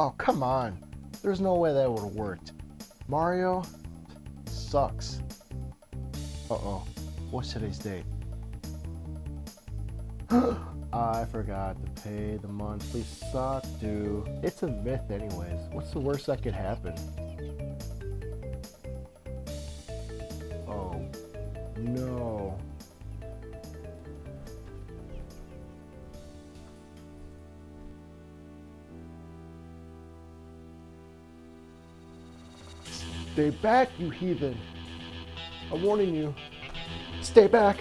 Oh, come on. There's no way that would have worked. Mario sucks. Uh-oh. What's today's date? I forgot to pay the monthly sock due. It's a myth anyways. What's the worst that could happen? Oh, no. Stay back, you heathen. I'm warning you. Stay back.